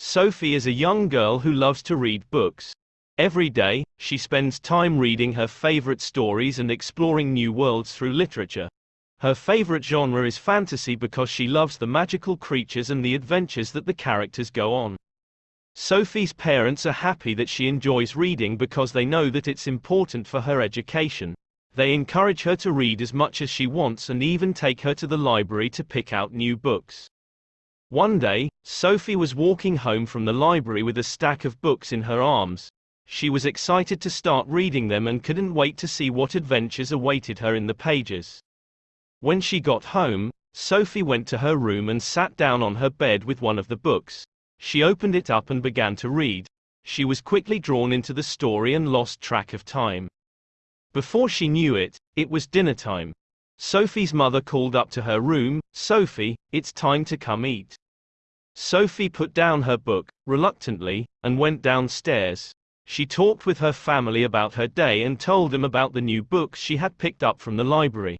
Sophie is a young girl who loves to read books. Every day, she spends time reading her favorite stories and exploring new worlds through literature. Her favorite genre is fantasy because she loves the magical creatures and the adventures that the characters go on. Sophie's parents are happy that she enjoys reading because they know that it's important for her education. They encourage her to read as much as she wants and even take her to the library to pick out new books. One day, Sophie was walking home from the library with a stack of books in her arms. She was excited to start reading them and couldn't wait to see what adventures awaited her in the pages. When she got home, Sophie went to her room and sat down on her bed with one of the books. She opened it up and began to read. She was quickly drawn into the story and lost track of time. Before she knew it, it was dinner time. Sophie's mother called up to her room, Sophie, it's time to come eat. Sophie put down her book, reluctantly, and went downstairs. She talked with her family about her day and told them about the new books she had picked up from the library.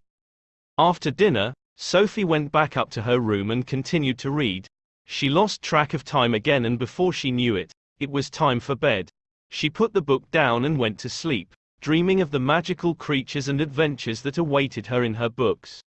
After dinner, Sophie went back up to her room and continued to read. She lost track of time again and before she knew it, it was time for bed. She put the book down and went to sleep dreaming of the magical creatures and adventures that awaited her in her books.